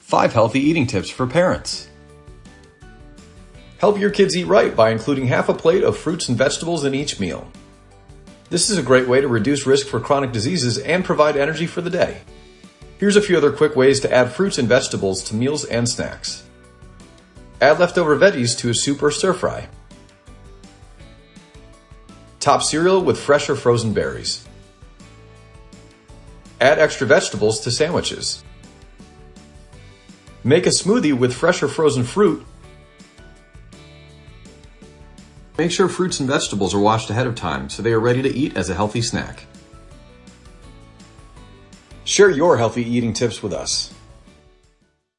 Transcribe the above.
5 healthy eating tips for parents. Help your kids eat right by including half a plate of fruits and vegetables in each meal. This is a great way to reduce risk for chronic diseases and provide energy for the day. Here's a few other quick ways to add fruits and vegetables to meals and snacks. Add leftover veggies to a soup or stir fry. Top cereal with fresh or frozen berries. Add extra vegetables to sandwiches. Make a smoothie with fresh or frozen fruit. Make sure fruits and vegetables are washed ahead of time so they are ready to eat as a healthy snack. Share your healthy eating tips with us.